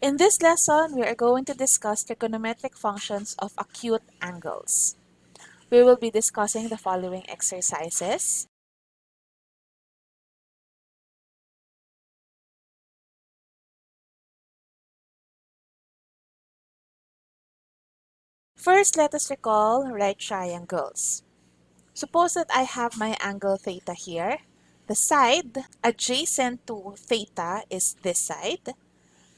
In this lesson, we are going to discuss trigonometric functions of acute angles. We will be discussing the following exercises. First, let us recall right triangles. Suppose that I have my angle theta here. The side adjacent to theta is this side.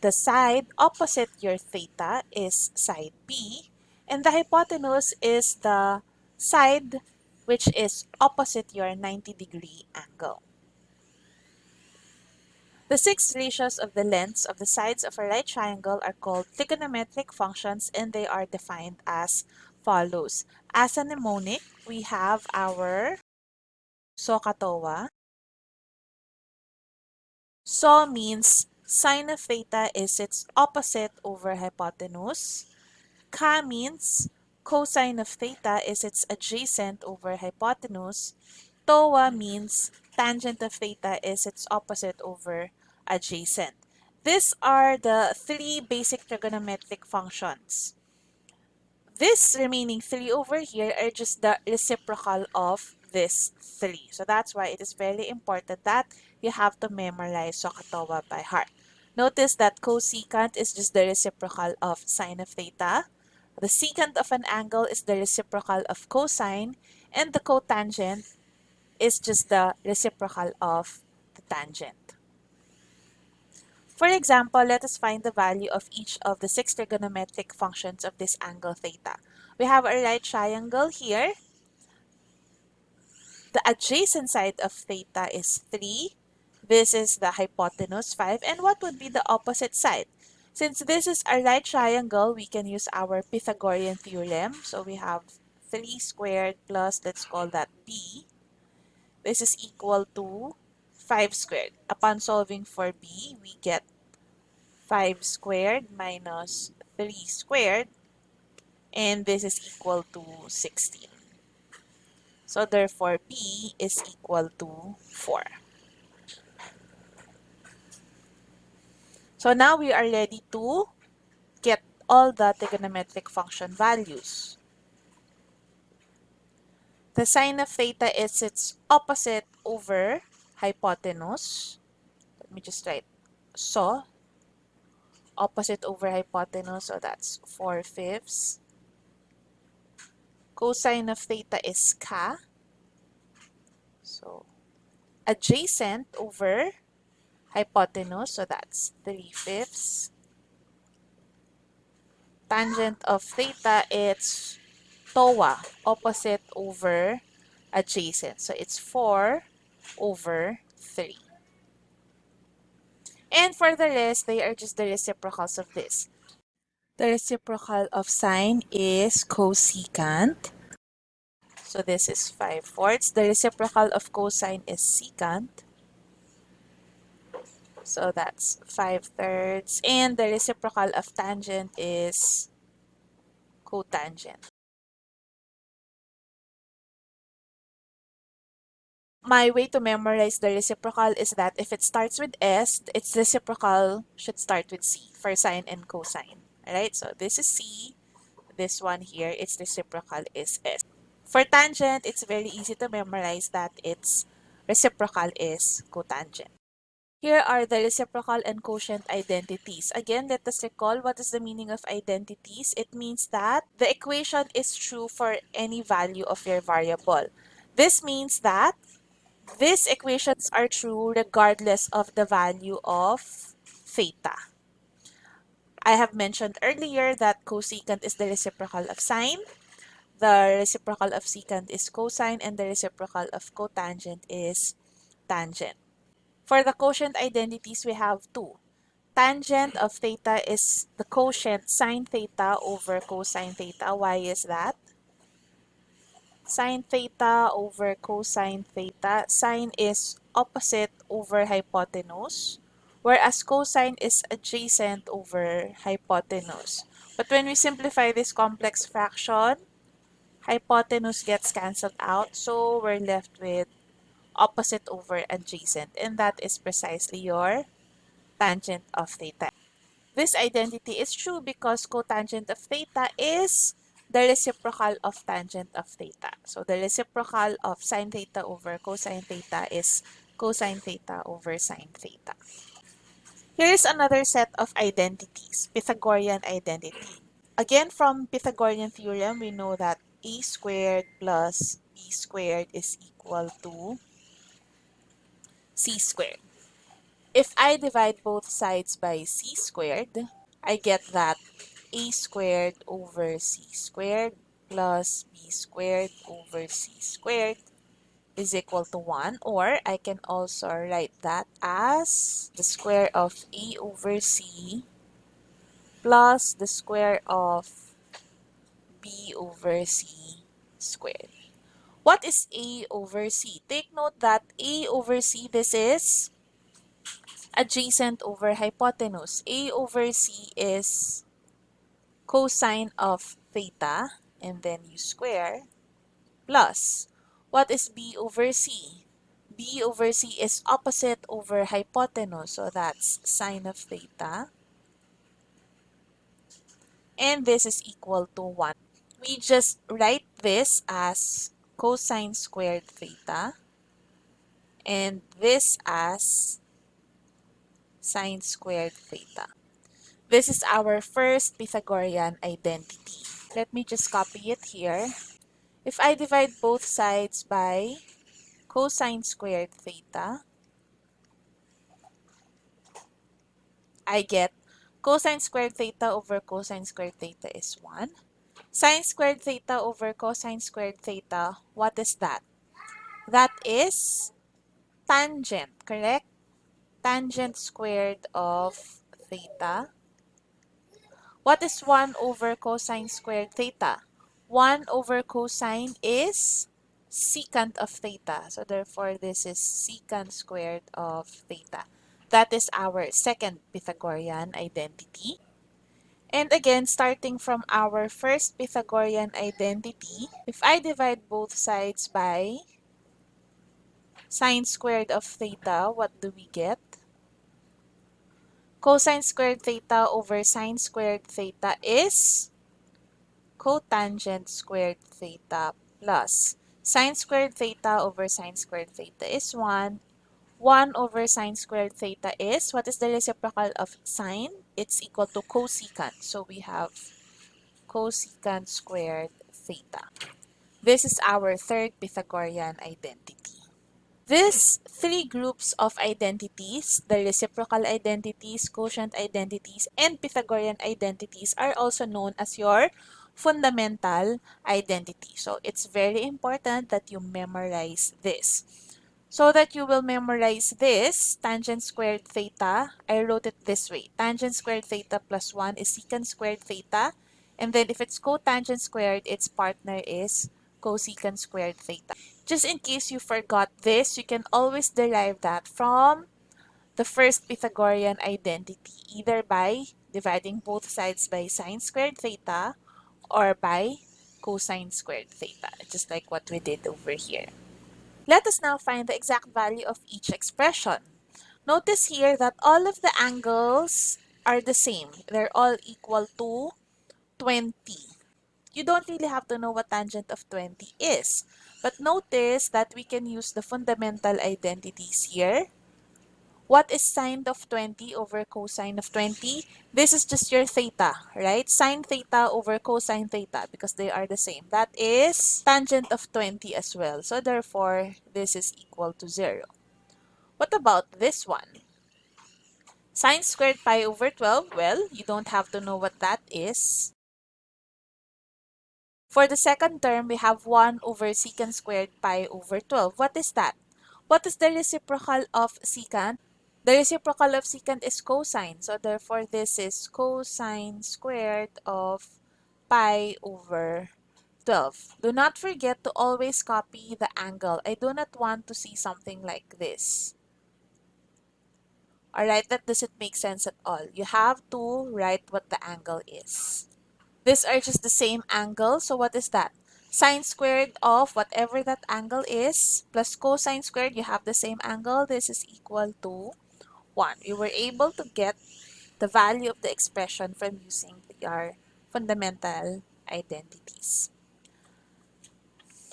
The side opposite your theta is side B. And the hypotenuse is the side which is opposite your 90 degree angle. The six ratios of the lengths of the sides of a right triangle are called trigonometric functions and they are defined as follows. As a mnemonic, we have our SOHCAHTOA. SOH means sine of theta is its opposite over hypotenuse. CAH means cosine of theta is its adjacent over hypotenuse. TOA means tangent of theta is its opposite over adjacent. These are the three basic trigonometric functions. This remaining three over here are just the reciprocal of this three. So that's why it is very important that you have to memorize SOHCAHTOA by heart. Notice that cosecant is just the reciprocal of sine of theta. The secant of an angle is the reciprocal of cosine. And the cotangent is just the reciprocal of the tangent. For example, let us find the value of each of the six trigonometric functions of this angle theta. We have a right triangle here. The adjacent side of theta is 3. This is the hypotenuse 5. And what would be the opposite side? Since this is a right triangle, we can use our Pythagorean theorem. So we have 3 squared plus, let's call that b. This is equal to 5 squared. Upon solving for b, we get 5 squared minus 3 squared. And this is equal to 16. So therefore, b is equal to 4. So now we are ready to get all the trigonometric function values. The sine of theta is its opposite over hypotenuse. Let me just write so. Opposite over hypotenuse, so that's 4 fifths. Cosine of theta is CAH. So, adjacent over hypotenuse, so that's 3 fifths. Tangent of theta, it's TOA, opposite over adjacent. So it's 4 over 3. And for the rest, they are just the reciprocals of this. The reciprocal of sine is cosecant. So this is 5 fourths. The reciprocal of cosine is secant. So that's 5 thirds. And the reciprocal of tangent is cotangent. My way to memorize the reciprocal is that if it starts with S, its reciprocal should start with C for sine and cosine. Alright, so this is C. This one here, its reciprocal is S. For tangent, it's very easy to memorize that its reciprocal is cotangent. Here are the reciprocal and quotient identities. Again, let us recall what is the meaning of identities. It means that the equation is true for any value of your variable. This means that these equations are true regardless of the value of theta. I have mentioned earlier that cosecant is the reciprocal of sine. The reciprocal of secant is cosine and the reciprocal of cotangent is tangent. For the quotient identities, we have two. Tangent of theta is the quotient sine theta over cosine theta. Why is that? Sine theta over cosine theta. Sine is opposite over hypotenuse, whereas cosine is adjacent over hypotenuse. But when we simplify this complex fraction, hypotenuse gets cancelled out, so we're left with opposite over adjacent, and that is precisely your tangent of theta. this identity is true because cotangent of theta is the reciprocal of tangent of theta. So the reciprocal of sine theta over cosine theta is cosine theta over sine theta. Here is another set of identities, Pythagorean identity. Again, from Pythagorean theorem, we know that a squared plus b squared is equal to c squared. If I divide both sides by c squared, I get that a squared over c squared plus b squared over c squared is equal to 1 or I can also write that as the square of a over c plus the square of b over c squared. What is a over c? Take note that a over c, this is adjacent over hypotenuse. A over C is cosine of theta and then you square plus what is B over C? B over C is opposite over hypotenuse so that's sine of theta and this is equal to 1. We just write this as cosine squared theta and this as sine squared theta. This is our first Pythagorean identity. Let me just copy it here. If I divide both sides by cosine squared theta, I get cosine squared theta over cosine squared theta is 1. Sine squared theta over cosine squared theta, what is that? That is tangent, correct? tangent squared of theta. What is 1 over cosine squared theta? 1 over cosine is secant of theta. So therefore, this is secant squared of theta. That is our second Pythagorean identity. And again, starting from our first Pythagorean identity, if I divide both sides by sine squared of theta, what do we get? cosine squared theta over sine squared theta is cotangent squared theta plus sine squared theta over sine squared theta is 1. 1 over sine squared theta is, what is the reciprocal of sine? It's equal to cosecant. So we have cosecant squared theta. This is our third Pythagorean identity. These three groups of identities, the reciprocal identities, quotient identities, and Pythagorean identities are also known as your fundamental identity. So it's very important that you memorize this. So that you will memorize this, tangent squared theta, I wrote it this way. Tangent squared theta plus 1 is secant squared theta. And then if it's cotangent squared, its partner is cosecant squared theta. Just in case you forgot this, you can always derive that from the first Pythagorean identity, either by dividing both sides by sine squared theta or by cosine squared theta, just like what we did over here. Let us now find the exact value of each expression. Notice here that all of the angles are the same. They're all equal to 20 you don't really have to know what tangent of 20 is. But notice that we can use the fundamental identities here. What is sine of 20 over cosine of 20? This is just your theta, right? Sine theta over cosine theta because they are the same. That is tangent of 20 as well. So therefore, this is equal to 0. What about this one? Sine squared pi over 12, well, you don't have to know what that is. For the second term, we have 1 over secant squared pi over 12. What is that? What is the reciprocal of secant? The reciprocal of secant is cosine. So therefore, this is cosine squared of pi over 12. Do not forget to always copy the angle. I do not want to see something like this. Alright, that doesn't make sense at all. You have to write what the angle is. These are just the same angle. So what is that? Sine squared of whatever that angle is plus cosine squared, you have the same angle. This is equal to 1. We were able to get the value of the expression from using our fundamental identities.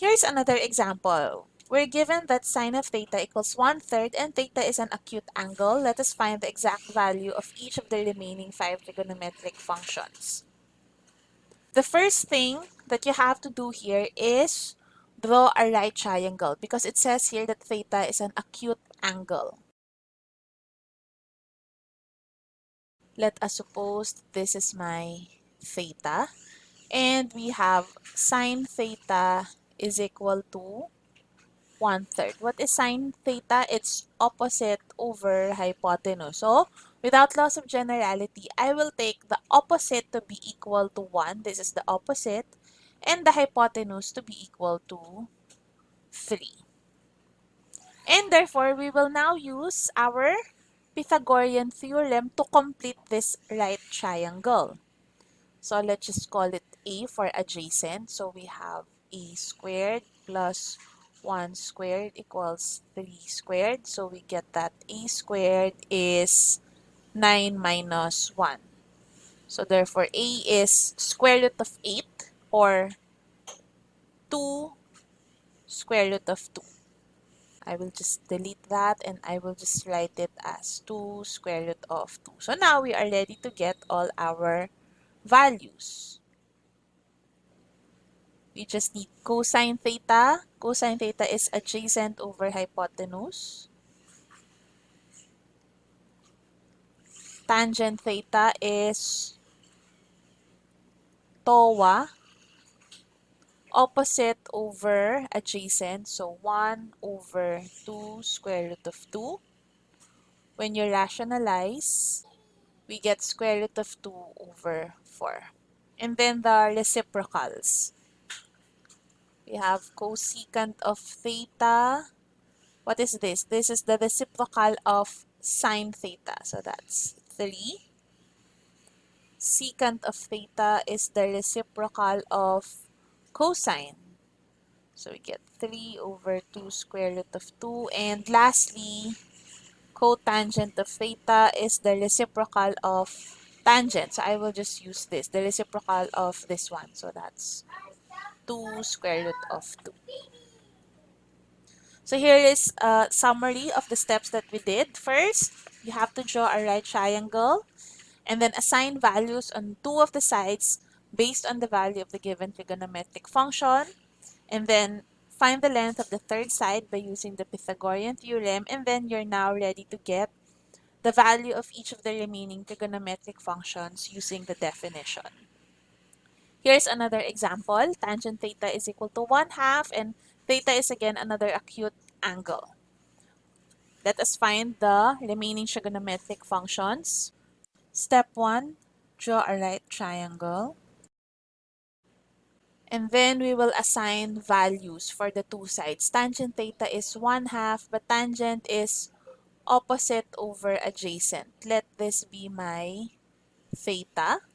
Here's another example. We're given that sine of theta equals 1 third and theta is an acute angle. Let us find the exact value of each of the remaining five trigonometric functions. The first thing that you have to do here is draw a right triangle because it says here that theta is an acute angle. Let us suppose this is my theta and we have sine theta is equal to one-third. What is sine theta? It's opposite over hypotenuse. So, without loss of generality, I will take the opposite to be equal to 1. This is the opposite. And the hypotenuse to be equal to 3. And therefore, we will now use our Pythagorean theorem to complete this right triangle. So let's just call it A for adjacent. So we have A squared plus 1 squared equals 3 squared. So we get that A squared is 9 minus 1. So therefore A is square root of 8 or 2 square root of 2. I will just delete that and I will just write it as 2 square root of 2. So now we are ready to get all our values. We just need cosine theta. Cosine theta is adjacent over hypotenuse. Tangent theta is TOA opposite over adjacent. So 1 over 2 square root of 2. When you rationalize, we get square root of 2 over 4. And then the reciprocals. We have cosecant of theta. What is this? This is the reciprocal of sine theta. So that's 3 secant of theta is the reciprocal of cosine. So we get 3 over 2 square root of 2. And lastly, cotangent of theta is the reciprocal of tangent. So I will just use this, the reciprocal of this one. So that's 2 square root of 2. So here is a summary of the steps that we did. First, you have to draw a right triangle and then assign values on two of the sides based on the value of the given trigonometric function. And then find the length of the third side by using the Pythagorean theorem. And then you're now ready to get the value of each of the remaining trigonometric functions using the definition. Here's another example. Tangent theta is equal to 1 half and theta is again another acute angle. Let us find the remaining trigonometric functions. Step 1, draw a right triangle. And then we will assign values for the two sides. Tangent theta is 1 half, but tangent is opposite over adjacent. Let this be my theta.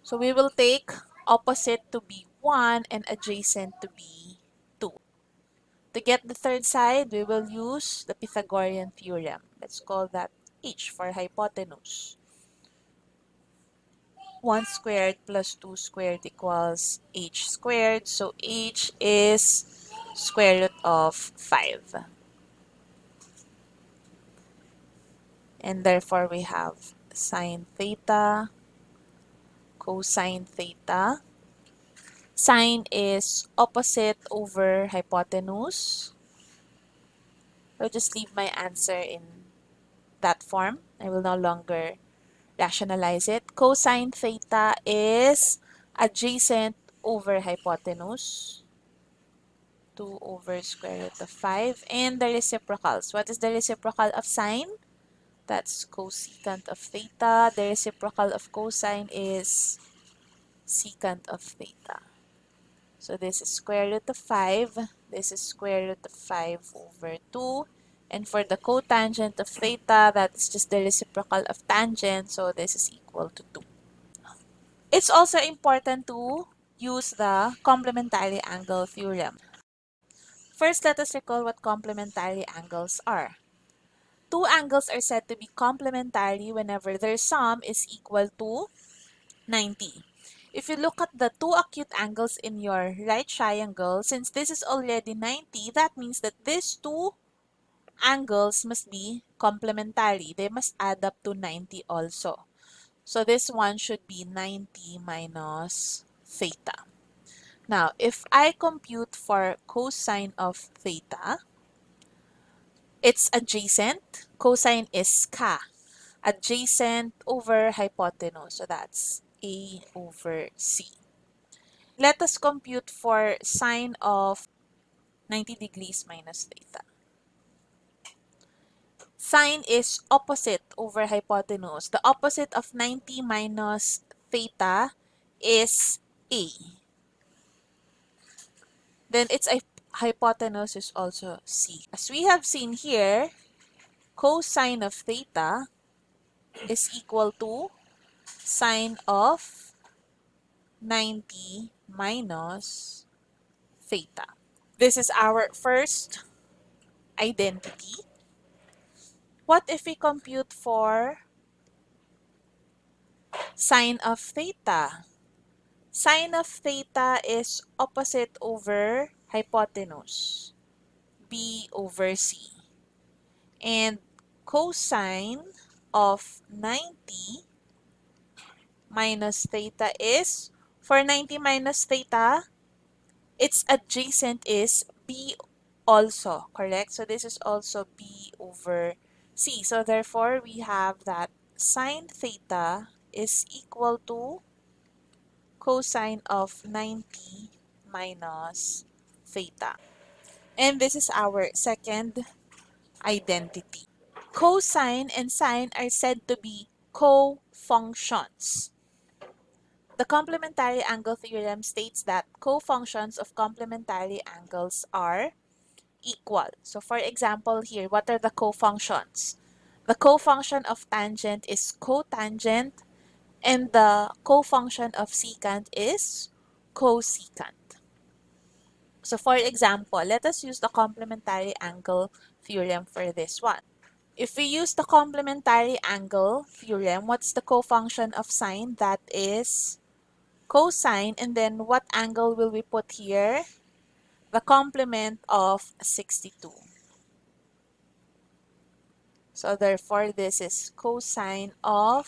So we will take opposite to be 1 and adjacent to be 2. To get the third side, we will use the Pythagorean theorem. Let's call that h for hypotenuse. 1 squared plus 2 squared equals h squared. So h is square root of 5. And therefore we have sine theta, cosine theta. Sine is opposite over hypotenuse. I'll just leave my answer in that form. I will no longer rationalize it. Cosine theta is adjacent over hypotenuse. 2 over square root of 5. And the reciprocals. What is the reciprocal of sine? That's cosecant of theta. The reciprocal of cosine is secant of theta. So this is square root of 5. This is square root of 5 over 2. And for the cotangent of theta, that's just the reciprocal of tangent. So this is equal to 2. It's also important to use the complementary angle theorem. First, let us recall what complementary angles are. two angles are said to be complementary whenever their sum is equal to 90. If you look at the two acute angles in your right triangle, since this is already 90, that means that these two angles must be complementary. They must add up to 90 also. So this one should be 90 minus theta. Now, if I compute for cosine of theta, it's adjacent. Cosine is CAH. Adjacent over hypotenuse. So that's A over C. Let us compute for sine of 90 degrees minus theta. Sine is opposite over hypotenuse. The opposite of 90 minus theta is A. Then its hypotenuse is also C. As we have seen here, cosine of theta is equal to sine of 90 minus theta. This is our first identity. What if we compute for sine of theta? Sine of theta is opposite over hypotenuse, B over C. And cosine of 90 minus theta is, for 90 minus theta, its adjacent is B also, correct? So this is also B over C. So therefore, we have that sine theta is equal to cosine of 90 minus theta. And this is our second identity. Cosine and sine are said to be co-functions. The complementary angle theorem states that co-functions of complementary angles are equal. So for example here, what are the co-functions? The co-function of tangent is cotangent and the co-function of secant is cosecant. So for example, let us use the complementary angle theorem for this one. If we use the complementary angle theorem, what's the co-function of sine? That is cosine. And then what angle will we put here? The complement of 62. So therefore, this is cosine of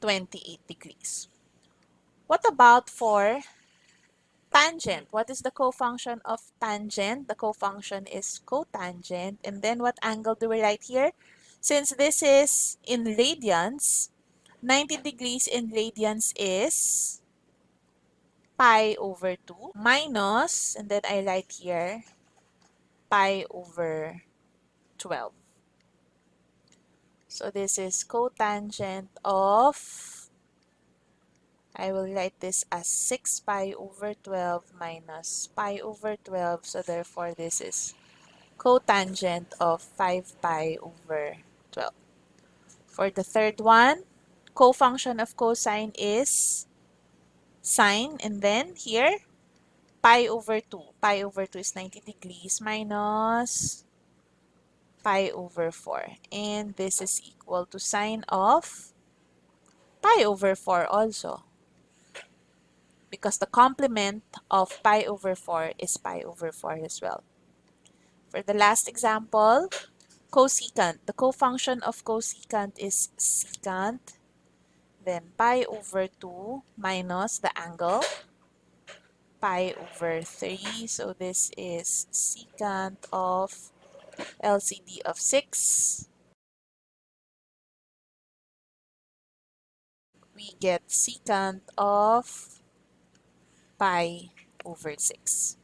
28 degrees. What about for tangent? What is the co-function of tangent? The co-function is cotangent. And then what angle do we write here? Since this is in radians, 90 degrees in radians is pi over 2 minus, and then I write here, pi over 12. So this is cotangent of, I will write this as 6 pi over 12 minus pi over 12. So therefore, this is cotangent of 5 pi over 12. For the third one, cofunction of cosine is sine, and then here, pi over 2. Pi over 2 is 90 degrees minus pi over 4. And this is equal to sine of pi over 4 also. Because the complement of pi over 4 is pi over 4 as well. For the last example, cosecant. The cofunction of cosecant is secant then pi over 2 minus the angle, pi over 3. So this is secant of LCD of 6. We get secant of pi over 6.